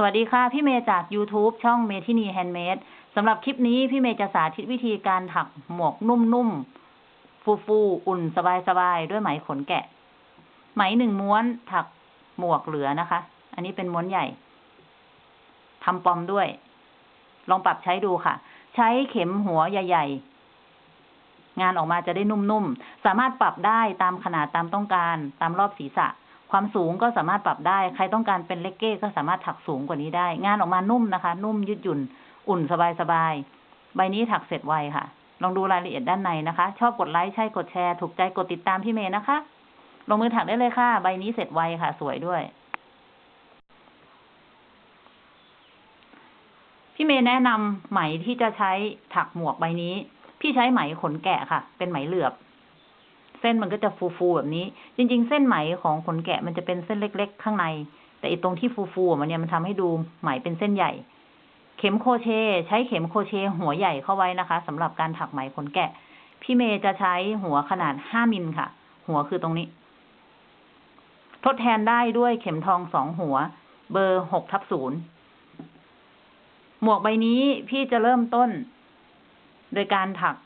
สวัสดีค่ะ พี่เมย์จาก YouTube ช่องเมทินีแฮนด์เมดสำหรับคลิปนี้พี่เมย์จะสาธิตวิธีการถักหมวกนุ่มๆ ฟูๆ อุ่นสบายๆ ด้วยไหมขนแกะ ไหมหนึ่งม้วนถักหมวกเหลือนะคะ อันนี้เป็นม้วนใหญ่ทำปอมด้วย ลองปรับใช้ดูค่ะ ใช้เข็มหัวใหญ่ ๆ งานออกมาจะได้นุ่มๆ สามารถปรับได้ตามขนาดตามต้องการตามรอบศีรษะ ความสูงก็สามารถปรับได้ ใครต้องการเป็นเล็กเก้ก็สามารถถักสูงกว่านี้ได้ งานออกมานุ่มนะคะ นุ่มยืดหยุ่น อุ่นสบายๆใบนี้ถักเสร็จไวค่ะ ลองดูรายละเอียดด้านในนะคะ ชอบกดไลค์ใช่กดแชร์ ถูกใจกดติดตามพี่เมย์นะคะ ลงมือถักได้เลยค่ะ ใบนี้เสร็จไวค่ะ สวยด้วย พี่เมย์แนะนำไหมที่จะใช้ถักหมวกใบนี้ พี่ใช้ไหมขนแกะค่ะ เป็นไหมเหลือบ เส้นมันก็จะฟูๆแบบนี้ จริง ๆ เส้นไหมของขนแกะมันจะเป็นเส้นเล็ก ๆ ข้างใน แต่อีตรงที่ฟูๆมันเนี่ยมันทำให้ดูไหมเป็นเส้นใหญ่ เข็มโคเช ใช้เข็มโคเช หัวใหญ่เข้าไว้นะคะสำหรับการถักไหมขนแกะ พี่เมย์จะใช้หัวขนาดห้ามิลค่ะ หัวคือตรงนี้ ทดแทนได้ด้วยเข็มทองสองหัว เบอร์หกทับศูนย์หมวกใบนี้พี่จะเริ่มต้น โดยการถัก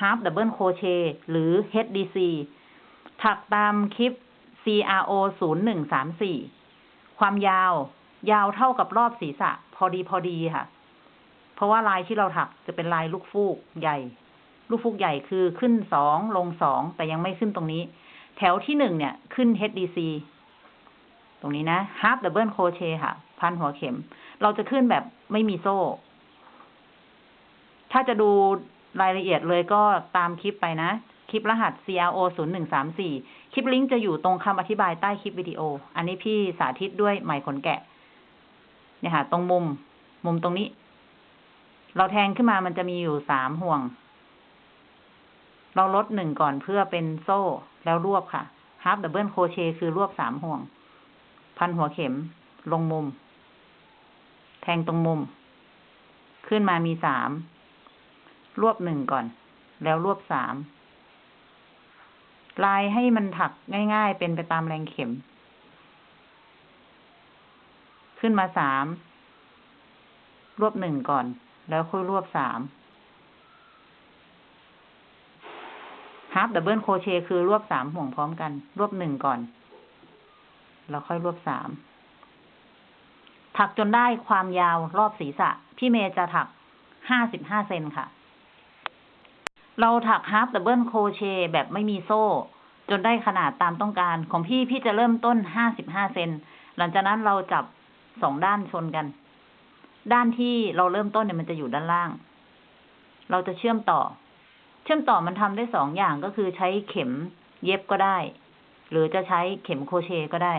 half double crochet หรือ HDC ถักตามคลิป CRO 0 1 3 4 ความยาว ยาวเท่ากับรอบศีรษะ พอดีพอดีค่ะ เพราะว่าลายที่เราถักจะเป็นลายลูกฟูกใหญ่ ลูกฟูกใหญ่คือขึ้นสองลงสองแต่ยังไม่ขึ้นตรงนี้ แถวที่หนึ่งเนี่ยขึ้น HDC ตรงนี้นะ half double crochet ค่ะ พันหัวเข็ม เราจะขึ้นแบบไม่มีโซ่ ถ้าจะดู รายละเอียดเลยก็ตามคลิปไปนะ คลิปรหัส CRO 0 1 3 4 คลิปลิงก์จะอยู่ตรงคำอธิบายใต้คลิปวิดีโอ อันนี้พี่สาธิตด้วยไหมขนแกะ เนี่ยค่ะ ตรงมุม มุมตรงนี้ เราแทงขึ้นมามันจะมีอยู่สามห่วง เราลดหนึ่งก่อนเพื่อเป็นโซ่ แล้วรวบค่ะ half double crochet คือรวบสามห่วง พันหัวเข็มลงมุม แทงตรงมุม ขึ้นมามีสาม รวบหนึ่งก่อน แล้วรวบสามลายให้มันถักง่าย ๆ เป็นไปตามแรงเข็ม ขึ้นมาสาม รวบหนึ่งก่อน แล้วค่อยรวบสาม half double crochet คือรวบสามห่วงพร้อมกัน รวบหนึ่งก่อน แล้วค่อยรวบสาม ถักจนได้ความยาวรอบศีรษะ พี่เมย์จะถักห้าสิบห้าเซนค่ะ เราถัก half double crochet แบบไม่มีโซ่ จนได้ขนาดตามต้องการ ของพี่พี่จะเริ่มต้นห้าสิบห้าเซน หลังจากนั้นเราจับสองด้านชนกัน ด้านที่เราเริ่มต้นเนี่ยมันจะอยู่ด้านล่าง เราจะเชื่อมต่อ เชื่อมต่อมันทำได้สองอย่างก็คือใช้เข็มเย็บก็ได้ หรือจะใช้เข็มโครเชต์ก็ได้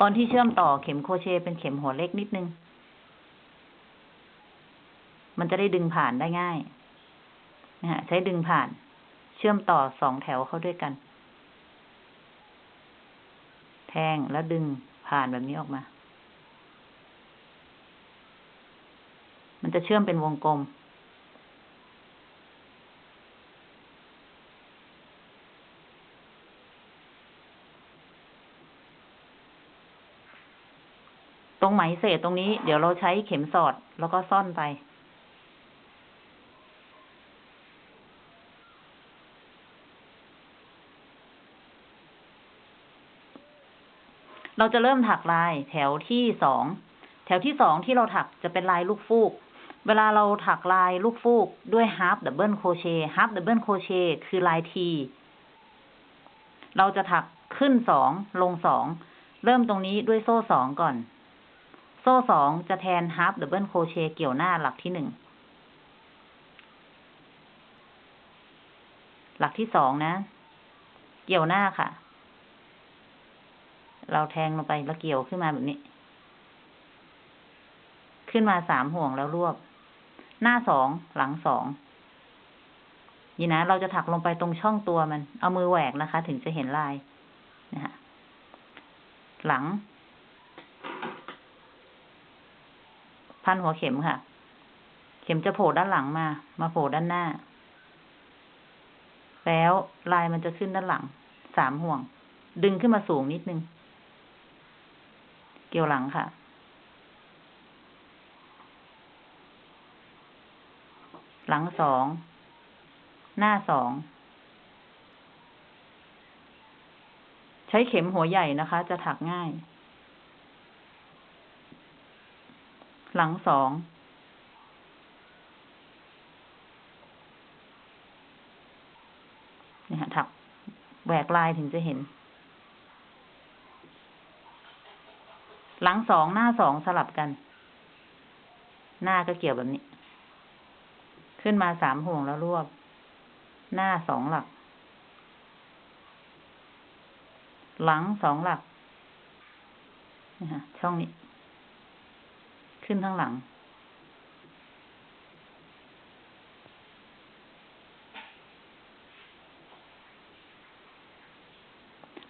ตอนที่เชื่อมต่อเข็มโครเชต์เป็นเข็มหัวเล็กนิดนึง มันจะได้ดึงผ่านได้ง่าย นะฮะใช้ดึงผ่าน เชื่อมต่อสองแถวเข้าด้วยกัน แทงแล้วดึงผ่านแบบนี้ออกมา มันจะเชื่อมเป็นวงกลม ตรงไหมเศษตรงนี้ เดี๋ยวเราใช้เข็มสอดแล้วก็ซ่อนไป เราจะเริ่มถักลายแถวที่สอง แถวที่สองที่เราถักจะเป็นลายลูกฟูก เวลาเราถักลายลูกฟูกด้วย half double crochet half double crochet คือลายที เราจะถักขึ้นสองลงสอง เริ่มตรงนี้ด้วยโซ่สองก่อน โซ่สองจะแทน half double crochet เกี่ยวหน้าหลักที่หนึ่ง หลักที่สองนะ เกี่ยวหน้าค่ะ เราแทงลงไปแล้วเกี่ยวขึ้นมาแบบนี้ ขึ้นมาสามห่วงแล้วรวบ หน้าสองหลังสองนี่นะ เราจะถักลงไปตรงช่องตัวมัน เอามือแหวกนะคะ ถึงจะเห็นลายนะฮะหลัง พันหัวเข็มค่ะ เข็มจะโผล่ด้านหลังมา มาโผล่ด้านหน้า แล้วลายมันจะขึ้นด้านหลัง สามห่วง ดึงขึ้นมาสูงนิดนึง เกี่ยวหลังค่ะ หลังสอง หน้าสอง ใช้เข็มหัวใหญ่นะคะ จะถักง่าย หลังสองนี่ค่ะถักแหวกลายถึงจะเห็น หลังสองหน้าสองสลับกัน หน้าก็เกี่ยวแบบนี้ ขึ้นมาสามห่วงแล้วรวบ หน้าสองหลัก หลังสองหลักนี่ค่ะช่องนี้ ขึ้นข้างหลัง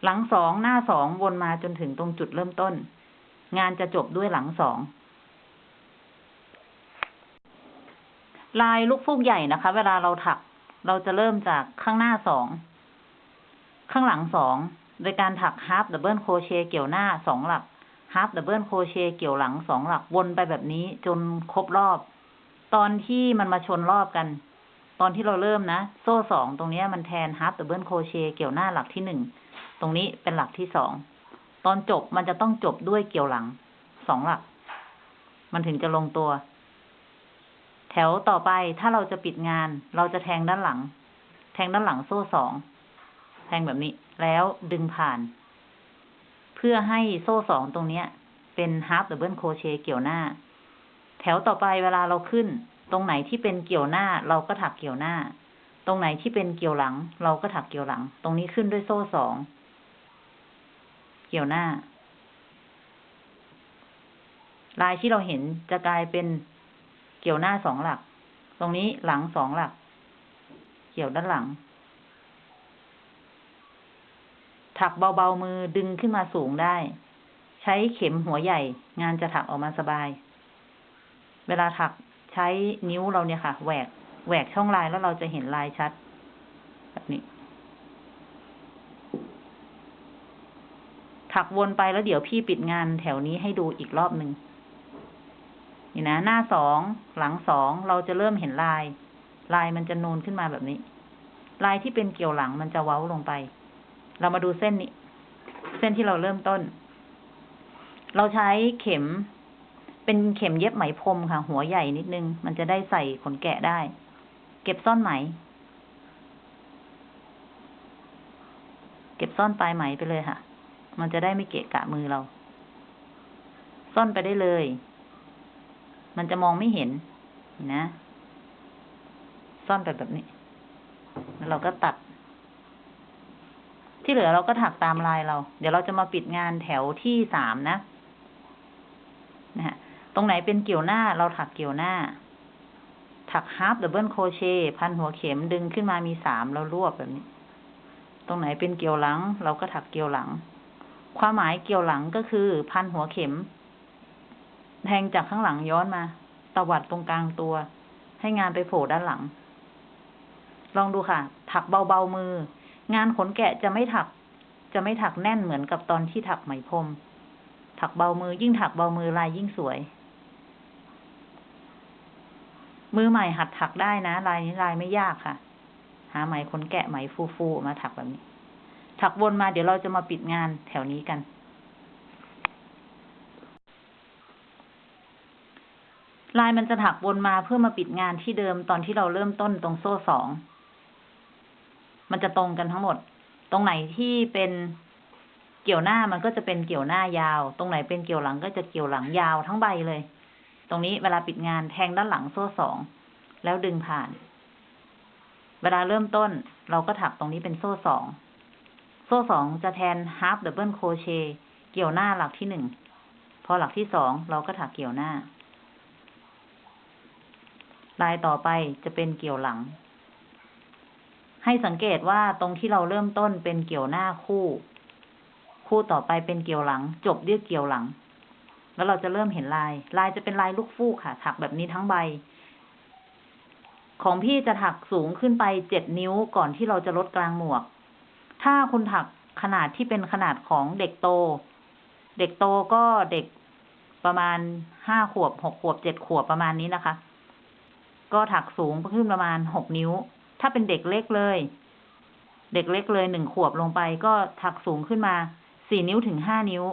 หลังสองหน้าสองวนมาจนถึงตรงจุดเริ่มต้น งานจะจบด้วยหลังสองลายลูกฟูกใหญ่นะคะ เวลาเราถัก เราจะเริ่มจากข้างหน้าสอง ข้างหลังสอง โดยการถัก half double crochet เกี่ยวหน้าสองหลัก half double crochet เกี่ยวหลังสองหลักวนไปแบบนี้จนครบรอบ ตอนที่มันมาชนรอบกัน ตอนที่เราเริ่มนะ โซ่สองตรงนี้มันแทน half double crochet เกี่ยวหน้าหลักที่หนึ่ง ตรงนี้เป็นหลักที่สอง ตอนจบมันจะต้องจบด้วยเกี่ยวหลังสองหลัก มันถึงจะลงตัว แถวต่อไปถ้าเราจะปิดงาน เราจะแทงด้านหลัง แทงด้านหลังโซ่สองแทงแบบนี้ แล้วดึงผ่าน เพื่อให้โซ่สองตรงเนี้ย เป็น half double crochet เกี่ยวหน้า แถวต่อไปเวลาเราขึ้น ตรงไหนที่เป็นเกี่ยวหน้า เราก็ถักเกี่ยวหน้า ตรงไหนที่เป็นเกี่ยวหลัง เราก็ถักเกี่ยวหลัง ตรงนี้ขึ้นด้วยโซ่สอง เกี่ยวหน้า ลายที่เราเห็นจะกลายเป็นเกี่ยวหน้าสองหลัก ตรงนี้หลังสองหลัก เกี่ยวด้านหลัง ถักเบาๆมือดึงขึ้นมาสูงได้ ใช้เข็มหัวใหญ่ งานจะถักออกมาสบาย เวลาถักใช้นิ้วเราเนี่ยค่ะแหวกแหวกช่องลายแล้วเราจะเห็นลายชัด แบบนี้ ถักวนไปแล้วเดี๋ยวพี่ปิดงานแถวนี้ให้ดูอีกรอบหนึ่งนี่นะ หน้าสองหลังสองเราจะเริ่มเห็นลาย ลายมันจะนูนขึ้นมาแบบนี้ ลายที่เป็นเกี่ยวหลังมันจะเว้าลงไป เรามาดูเส้นนี้ เส้นที่เราเริ่มต้น เราใช้เข็ม เป็นเข็มเย็บไหมพรมค่ะ หัวใหญ่นิดนึง มันจะได้ใส่ขนแกะได้ เก็บซ่อนไหม เก็บซ่อนปลายไหมไปเลยค่ะ มันจะได้ไม่เกะกะมือเรา ซ่อนไปได้เลย มันจะมองไม่เห็นนะ ซ่อนไปแบบนี้ แล้วเราก็ตัด ที่เหลือเราก็ถักตามลายเรา เดี๋ยวเราจะมาปิดงานแถวที่สามนะ นะฮะ ตรงไหนเป็นเกี่ยวหน้าเราถักเกี่ยวหน้า ถัก half double crochet พันหัวเข็มดึงขึ้นมามีสามแล้วรวบแบบนี้ ตรงไหนเป็นเกี่ยวหลัง เราก็ถักเกี่ยวหลัง ความหมายเกี่ยวหลังก็คือ พันหัวเข็ม แทงจากข้างหลังย้อนมา ตวัดตรงกลางตัว ให้งานไปโผล่ด้านหลัง ลองดูค่ะ ถักเบาๆมือ งานขนแกะจะไม่ถัก จะไม่ถักแน่นเหมือนกับตอนที่ถักไหมพรม ถักเบามือยิ่งถักเบามือลายยิ่งสวย มือใหม่หัดถักได้นะ ลายนี้ลายไม่ยากค่ะ หาไหมขนแกะไหมฟูๆมาถักแบบนี้ ถักวนมาเดี๋ยวเราจะมาปิดงานแถวนี้กัน ลายมันจะถักวนมาเพื่อมาปิดงานที่เดิมตอนที่เราเริ่มต้นตรงโซ่สอง มันจะตรงกันทั้งหมด ตรงไหนที่เป็นเกี่ยวหน้ามันก็จะเป็นเกี่ยวหน้ายาว ตรงไหนเป็นเกี่ยวหลังก็จะเกี่ยวหลังยาวทั้งใบเลย ตรงนี้เวลาปิดงานแทงด้านหลังโซ่สอง แล้วดึงผ่าน เวลาเริ่มต้นเราก็ถักตรงนี้เป็นโซ่สอง โซ่สองจะแทน half double crochet เกี่ยวหน้าหลักที่หนึ่ง พอหลักที่สองเราก็ถักเกี่ยวหน้า ลายต่อไปจะเป็นเกี่ยวหลัง ให้สังเกตว่าตรงที่เราเริ่มต้นเป็นเกี่ยวหน้าคู่ คู่ต่อไปเป็นเกี่ยวหลัง จบด้วยเกี่ยวหลัง แล้วเราจะเริ่มเห็นลาย ลายจะเป็นลายลูกฟูกค่ะ ถักแบบนี้ทั้งใบ ของพี่จะถักสูงขึ้นไปเจ็ดนิ้วก่อนที่เราจะลดกลางหมวก ถ้าคุณถักขนาดที่เป็นขนาดของเด็กโต เด็กโตก็เด็กประมาณห้าขวบหกขวบเจ็ดขวบประมาณนี้นะคะ ก็ถักสูงขึ้นประมาณหกนิ้ว ถ้าเป็นเด็กเล็กเลย เด็กเล็กเลยหนึ่งขวบลงไป ก็ถักสูงขึ้นมาสี่นิ้วถึงห้านิ้ว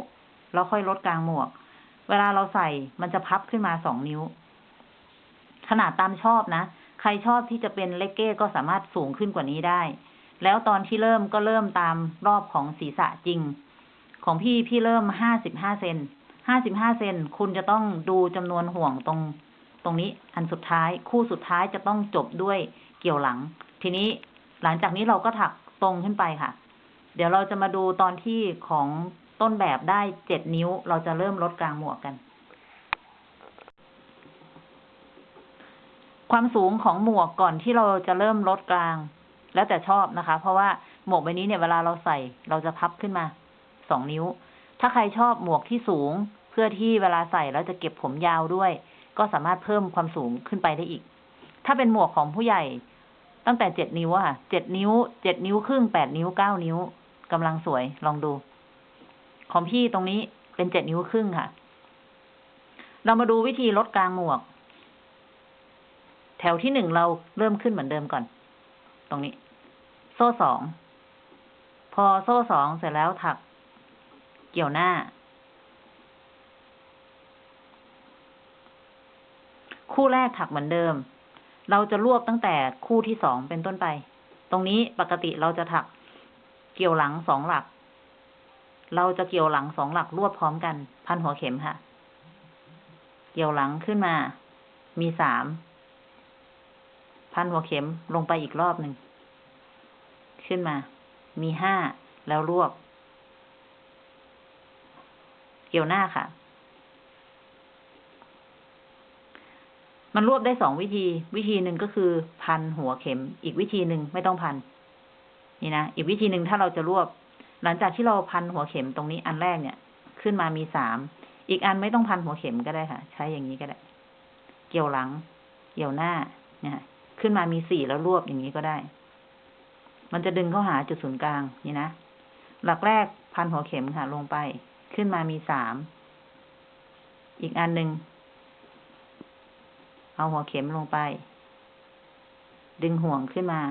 แล้วค่อยลดกลางหมวก เวลาเราใส่มันจะพับขึ้นมาสองนิ้ว ขนาดตามชอบนะ ใครชอบที่จะเป็นเลกเก้ก็สามารถสูงขึ้นกว่านี้ได้ แล้วตอนที่เริ่มก็เริ่มตามรอบของศีรษะจริง ของพี่พี่เริ่มห้าสิบห้าเซนห้าสิบห้าเซนคุณจะต้องดูจำนวนห่วงตรง ตรงนี้อันสุดท้ายคู่สุดท้ายจะต้องจบด้วยเกี่ยวหลัง ทีนี้หลังจากนี้เราก็ถักตรงขึ้นไปค่ะ เดี๋ยวเราจะมาดูตอนที่ของต้นแบบได้เจ็ดนิ้ว เราจะเริ่มลดกลางหมวกกัน ความสูงของหมวกก่อนที่เราจะเริ่มลดกลาง แล้วแต่ชอบนะคะ เพราะว่าหมวกใบนี้เนี่ยเวลาเราใส่เราจะพับขึ้นมาสองนิ้ว ถ้าใครชอบหมวกที่สูง เพื่อที่เวลาใส่แล้วจะเก็บผมยาวด้วย ก็สามารถเพิ่มความสูงขึ้นไปได้อีก ถ้าเป็นหมวกของผู้ใหญ่ ตั้งแต่เจ็ดนิ้วอะค่ะเจ็ดนิ้วเจ็ดนิ้วครึ่งแปดนิ้วเก้านิ้วกำลังสวยลองดู ของพี่ตรงนี้เป็นเจ็ดนิ้วครึ่งค่ะ เรามาดูวิธีลดกลางหมวก แถวที่หนึ่งเราเริ่มขึ้นเหมือนเดิมก่อน รงนี้ โซ่สอง พอโซ่สองเสร็จแล้วถักเกี่ยวหน้า คู่แรกถักเหมือนเดิม เราจะรวบตั้งแต่คู่ที่สองเป็นต้นไป ตรงนี้ปกติเราจะถักเกี่ยวหลังสองหลัก เราจะเกี่ยวหลังสองหลักรวบพร้อมกัน พันหัวเข็มค่ะ เกี่ยวหลังขึ้นมา มีสาม พันหัวเข็มลงไปอีกรอบหนึ่ง ขึ้นมา มีห้าแล้วรวบ เกี่ยวหน้าค่ะ มันรวบได้สองวิธี วิธีหนึ่งก็คือพันหัวเข็ม อีกวิธีหนึ่งไม่ต้องพัน นี่นะ อีกวิธีหนึ่งถ้าเราจะรวบ หลังจากที่เราพันหัวเข็มตรงนี้อันแรกเนี่ย ขึ้นมามีสาม อีกอันไม่ต้องพันหัวเข็มก็ได้ค่ะ ใช้อย่างนี้ก็ได้ เกี่ยวหลัง เกี่ยวหน้า เนี่ย ขึ้นมามีสี่แล้วรวบอย่างนี้ก็ได้ มันจะดึงเข้าหาจุดศูนย์กลางนี่นะ หลักแรกพันหัวเข็มค่ะลงไป ขึ้นมามีสาม อีกอันหนึ่งเอาหัวเข็มลงไป ดึงห่วงขึ้นมา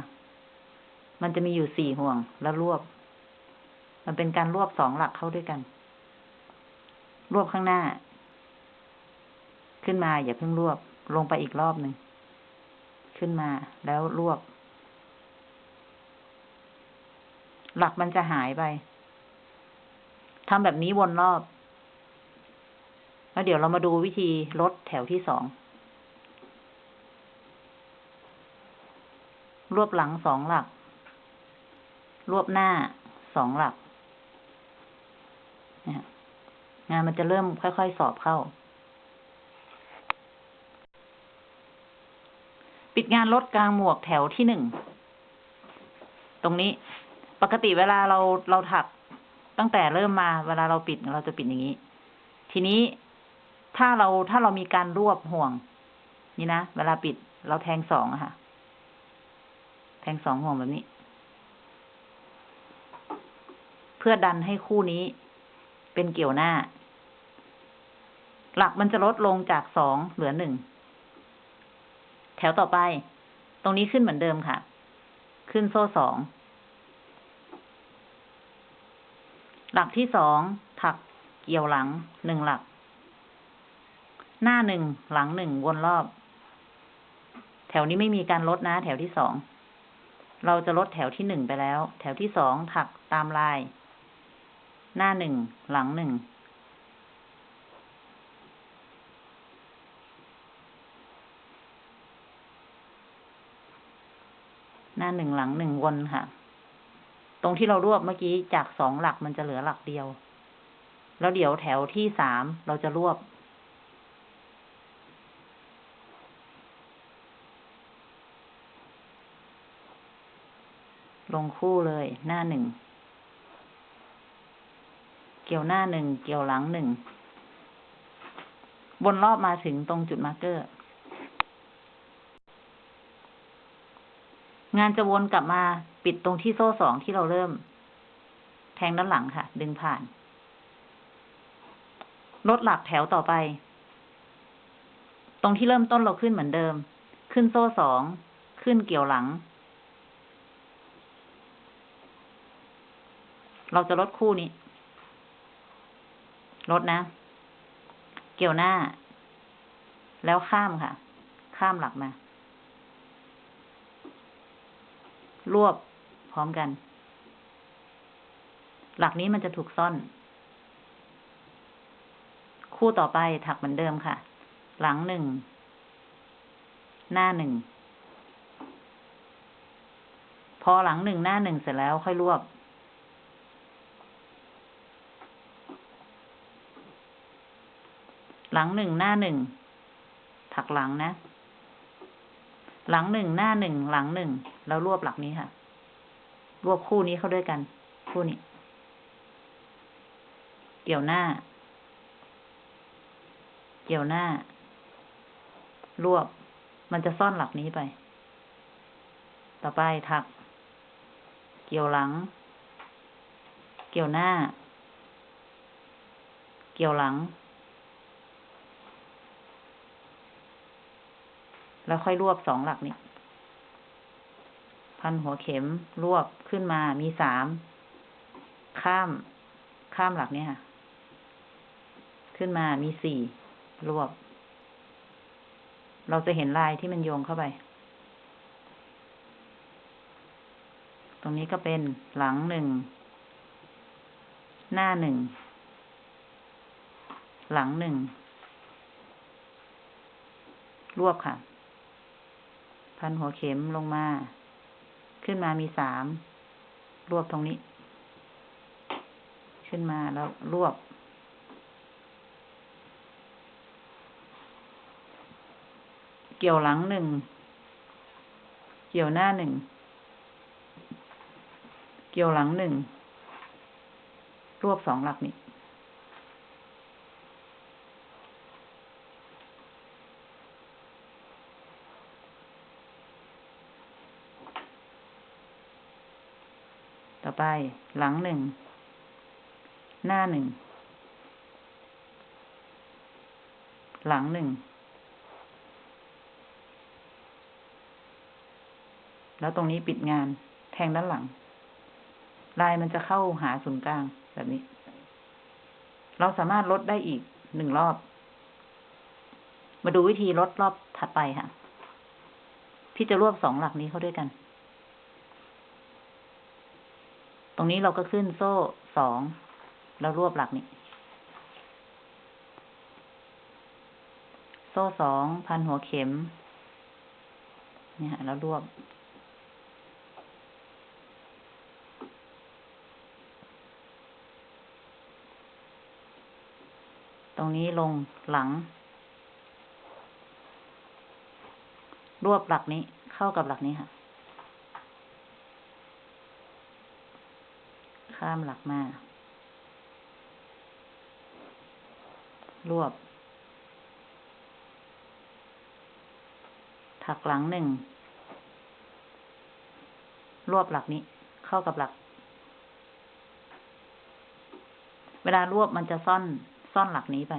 มันจะมีอยู่สี่ห่วงแล้วรวบ มันเป็นการรวบสองหลักเข้าด้วยกัน รวบข้างหน้า ขึ้นมาอย่าเพิ่งรวบลงไปอีกรอบหนึ่ง ขึ้นมา แล้วรวบ หลักมันจะหายไปทำแบบนี้วนรอบ แล้วเดี๋ยวเรามาดูวิธีลดแถวที่สอง รวบหลังสองหลัก รวบหน้าสองหลักงานมันจะเริ่มค่อย ๆ สอบเข้า ปิดงานลดกลางหมวกแถวที่หนึ่ง ตรงนี้ปกติเวลาเราเราถักตั้งแต่เริ่มมาเวลาเราปิดเราจะปิดอย่างนี้ ทีนี้ถ้าเราถ้าเรามีการรวบห่วง นี่นะเวลาปิดเราแทงสองอะค่ะ แทงสองห่วงแบบนี้ เพื่อดันให้คู่นี้เป็นเกี่ยวหน้า หลักมันจะลดลงจากสองเหลือหนึ่ง ถวต่อไป ตรงนี้ขึ้นเหมือนเดิมค่ะ ขึ้นโซ่สอง หลักที่สอง ถักเกี่ยวหลังหนึ่งหลัก หน้าหนึ่งหลังหนึ่งวนรอบ แถวนี้ไม่มีการลดนะ แถวที่สอง เราจะลดแถวที่หนึ่งไปแล้ว แถวที่สองถักตามลาย หน้าหนึ่งหลังหนึ่ง น้าหนึ่งหลังหนึ่งวนค่ะ ตรงที่เรารวบเมื่อกี้จากสองหลักมันจะเหลือหลักเดียว แล้วเดี๋ยวแถวที่สามเราจะรวบ ลงคู่เลยหน้าหนึ่ง เกี่ยวหน้าหนึ่ง เกี่ยวหลังหนึ่ง วนรอบมาถึงตรงจุดมาร์เกอร์ งานจะวนกลับมาปิดตรงที่โซ่สองที่เราเริ่ม แทงด้านหลังค่ะ ดึงผ่าน ลดหลักแถวต่อไป ตรงที่เริ่มต้นเราขึ้นเหมือนเดิม ขึ้นโซ่สอง ขึ้นเกี่ยวหลัง เราจะลดคู่นี้ ลดนะ เกี่ยวหน้า แล้วข้ามค่ะ ข้ามหลักมา รวบพร้อมกัน หลักนี้มันจะถูกซ่อน คู่ต่อไปถักเหมือนเดิมค่ะ หลังหนึ่ง หน้าหนึ่ง พอหลังหนึ่งหน้าหนึ่งเสร็จแล้วค่อยรวบหลังหนึ่งหน้าหนึ่งถักหลังนะ หลังหนึ่งหน้าหนึ่งหลังหนึ่งแล้วรวบหลักนี้ค่ะ รวบคู่นี้เข้าด้วยกัน คู่นี้ เกี่ยวหน้า เกี่ยวหน้า รวบ มันจะซ่อนหลักนี้ไป ต่อไปถัก เกี่ยวหลัง เกี่ยวหน้า เกี่ยวหลัง แล้วค่อยรวบสองหลักนี้พันหัวเข็มรวบขึ้นมามีสาม ข้าม ข้ามหลักเนี้ยค่ะ ขึ้นมามีสี่รวบ เราจะเห็นลายที่มันโยงเข้าไป ตรงนี้ก็เป็นหลังหนึ่ง หน้าหนึ่ง หลังหนึ่งรวบค่ะ พันหัวเข็มลงมา ขึ้นมามีสาม รวบตรงนี้ ขึ้นมาแล้วรวบ เกี่ยวหลังหนึ่ง เกี่ยวหน้าหนึ่ง เกี่ยวหลังหนึ่ง รวบสองหลักนี้ อไป หลังหนึ่ง หน้าหนึ่ง หลังหนึ่ง แล้วตรงนี้ปิดงานแทงด้านหลัง ลายมันจะเข้าหาศูนย์กลางแบบนี้ เราสามารถลดได้อีกหนึ่งรอบ มาดูวิธีลดรอบถัดไปค่ะพี่จะรวบสองหลักนี้เข้าด้วยกัน ตรงนี้เราก็ขึ้นโซ่สองแล้วรวบหลักนี้โซ่สองพันหัวเข็ม เนี่ยแล้วรวบ ตรงนี้ลงหลัง รวบหลักนี้เข้ากับหลักนี้ค่ะ ข้ามหลักมารวบ ถักหลังหนึ่ง รวบหลักนี้ เข้ากับหลัก เวลารวบมันจะซ่อน ซ่อนหลักนี้ไป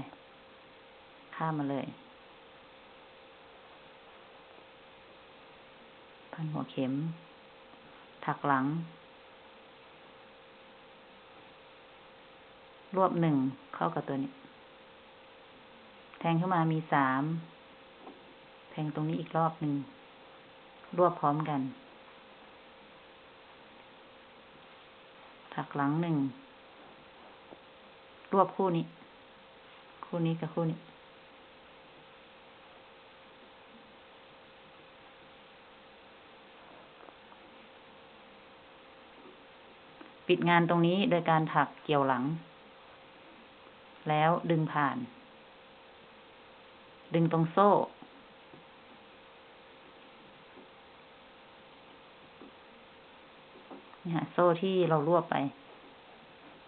ข้ามมาเลย พันหัวเข็ม ถักหลัง รวบหนึ่งเข้ากับตัวนี้ แทงเข้ามามีสาม แทงตรงนี้อีกรอบหนึ่ง รวบพร้อมกัน ถักหลังหนึ่ง รวบคู่นี้ คู่นี้กับคู่นี้ปิดงานตรงนี้โดยการถักเกี่ยวหลัง แล้วดึงผ่าน ดึงตรงโซ่ นี่ค่ะโซ่ที่เรารวบไป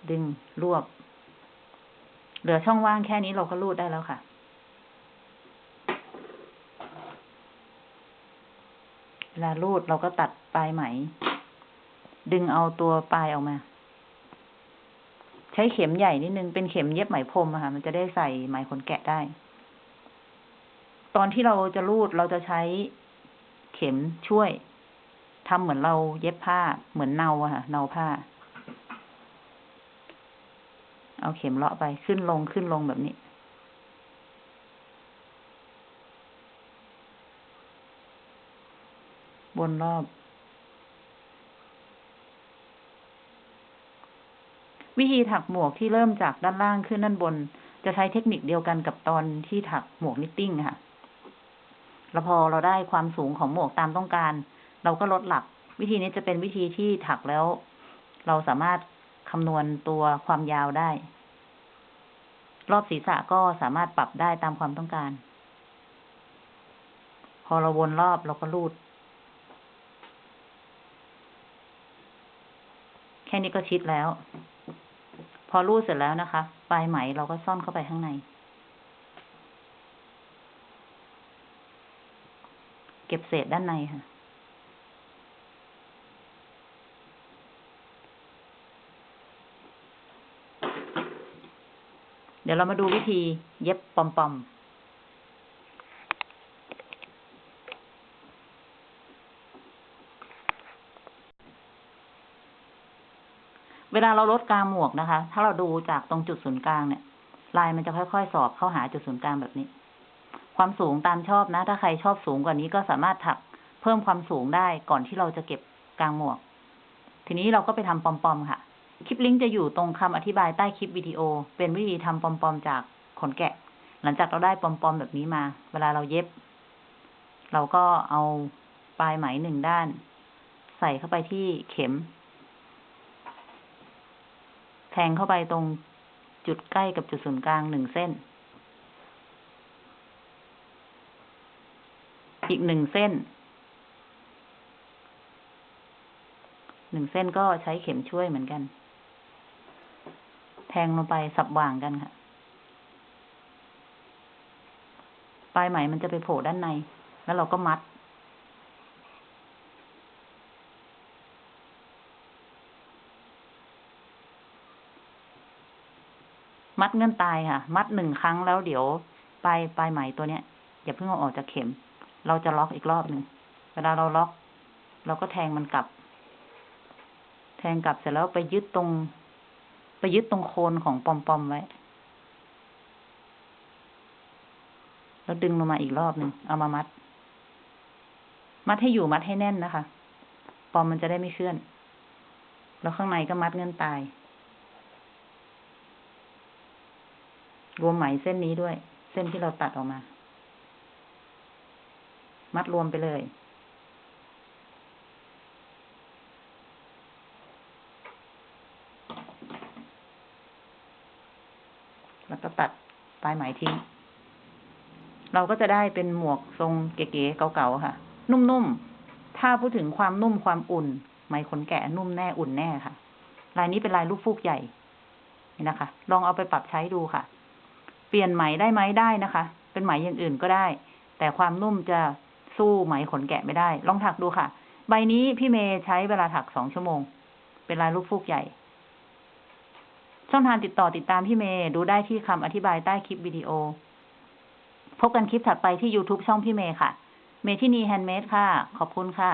ดึงรวบ เหลือช่องว่างแค่นี้เราก็รูดได้แล้วค่ะ เวลารูดเราก็ตัดปลายไหม ดึงเอาตัวปลายออกมา ใช้เข็มใหญ่นิดนึง เป็นเข็มเย็บไหมพรมอะค่ะ มันจะได้ใส่ไหมขนแกะได้ ตอนที่เราจะรูดเราจะใช้เข็มช่วยทำเหมือนเราเย็บผ้า เหมือนเนาอะค่ะ เนาผ้า เอาเข็มเลาะไปขึ้นลงขึ้นลงแบบนี้วนรอบ วิธีถักหมวกที่เริ่มจากด้านล่างขึ้นด้านบน จะใช้เทคนิคเดียวกันกับตอนที่ถักหมวกนิตติ้งค่ะ แล้วพอเราได้ความสูงของหมวกตามต้องการ เราก็ลดหลัก วิธีนี้จะเป็นวิธีที่ถักแล้ว เราสามารถคำนวณตัวความยาวได้ รอบศีรษะก็สามารถปรับได้ตามความต้องการ พอเราวนรอบเราก็รูด แค่นี้ก็ชิดแล้ว พอรูดเสร็จแล้วนะคะ ปลายไหมเราก็ซ่อนเข้าไปข้างใน เก็บเศษด้านในค่ะ เดี๋ยวเรามาดูวิธีเย็บปอมๆ ลาเราลดกลางหมวกนะคะ ถ้าเราดูจากตรงจุดศูนย์กลางเนี่ย ลายมันจะค่อยๆ สอบเข้าหาจุดศูนย์กลางแบบนี้ ความสูงตามชอบนะ ถ้าใครชอบสูงกว่านี้ก็สามารถถักเพิ่มความสูงได้ก่อนที่เราจะเก็บกลางหมวก ทีนี้เราก็ไปทำปอมๆค่ะ คลิปลิงก์จะอยู่ตรงคำอธิบายใต้คลิปวิดีโอ เป็นวิธีทำปอมๆจากขนแกะ หลังจากเราได้ปอมๆแบบนี้มา เวลาเราเย็บ เราก็เอาปลายไหมหนึ่งด้าน ใส่เข้าไปที่เข็ม แทงเข้าไปตรงจุดใกล้กับจุดศูนย์กลางหนึ่งเส้น อีกหนึ่งเส้น หนึ่งเส้นก็ใช้เข็มช่วยเหมือนกัน แทงลงไปสับว่างกันค่ะ ปลายไหมมันจะไปโผล่ด้านใน แล้วเราก็มัด มัดเงื่อนตายค่ะ มัดหนึ่งครั้งแล้วเดี๋ยวปลายปลายไหมตัวเนี้ยอย่าเพิ่งเอาออกจากเข็ม เราจะล็อกอีกรอบหนึ่งเวลาเราล็อก เราก็แทงมันกลับ แทงกลับเสร็จแล้วไปยึดตรง ไปยึดตรงโคนของปอมปอมไว้ แล้วดึงลงมาอีกรอบหนึ่งเอามามัด มัดให้อยู่มัดให้แน่นนะคะ ปอมมันจะได้ไม่เคลื่อน แล้วข้างในก็มัดเงื่อนตาย รวมไหมเส้นนี้ด้วย เส้นที่เราตัดออกมา มัดรวมไปเลย แล้วก็ตัดปลายไหมทิ้ง เราก็จะได้เป็นหมวกทรงเก๋ๆเก่าๆค่ะ นุ่มๆ ถ้าพูดถึงความนุ่มความอุ่น ไหมขนแกะนุ่มแน่อุ่นแน่ค่ะ ลายนี้เป็นลายลูกฟูกใหญ่นี่นะคะ ลองเอาไปปรับใช้ดูค่ะ เปลี่ยนไหมได้ไหมได้นะคะ เป็นไหมอย่างอื่นก็ได้ แต่ความนุ่มจะสู้ไหมขนแกะไม่ได้ ลองถักดูค่ะ ใบนี้พี่เมย์ใช้เวลาถักสองชั่วโมง เป็นลายลูกฟูกใหญ่ ช่องทางติดต่อติดตามพี่เมย์ดูได้ที่คำอธิบายใต้คลิปวิดีโอ พบกันคลิปถัดไปที่ YouTube ช่องพี่เมย์ค่ะ เมทินีแฮนด์เมดค่ะ ขอบคุณค่ะ